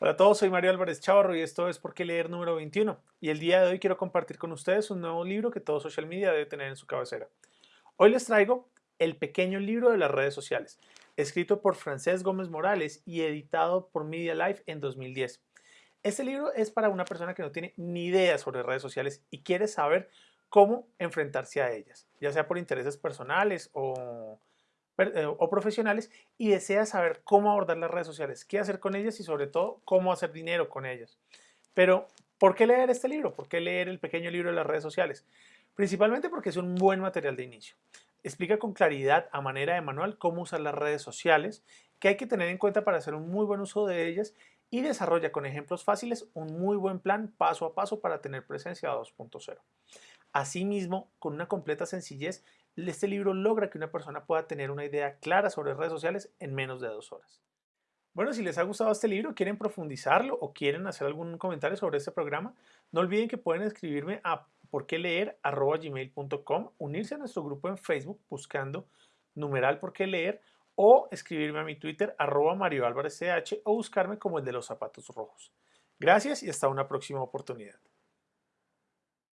Hola a todos, soy Mario Álvarez Chavarro y esto es Por qué leer número 21. Y el día de hoy quiero compartir con ustedes un nuevo libro que todo social media debe tener en su cabecera. Hoy les traigo El pequeño libro de las redes sociales, escrito por Francés Gómez Morales y editado por Media Life en 2010. Este libro es para una persona que no tiene ni idea sobre redes sociales y quiere saber cómo enfrentarse a ellas, ya sea por intereses personales o o profesionales y desea saber cómo abordar las redes sociales, qué hacer con ellas y sobre todo cómo hacer dinero con ellas. Pero, ¿por qué leer este libro? ¿Por qué leer el pequeño libro de las redes sociales? Principalmente porque es un buen material de inicio. Explica con claridad, a manera de manual, cómo usar las redes sociales, qué hay que tener en cuenta para hacer un muy buen uso de ellas y desarrolla con ejemplos fáciles un muy buen plan paso a paso para tener presencia 2.0. Asimismo, con una completa sencillez, este libro logra que una persona pueda tener una idea clara sobre redes sociales en menos de dos horas. Bueno, si les ha gustado este libro, quieren profundizarlo o quieren hacer algún comentario sobre este programa, no olviden que pueden escribirme a porqueleer.gmail.com, unirse a nuestro grupo en Facebook buscando numeral por qué leer o escribirme a mi Twitter arroba Mario Álvarez CH o buscarme como el de los zapatos rojos. Gracias y hasta una próxima oportunidad.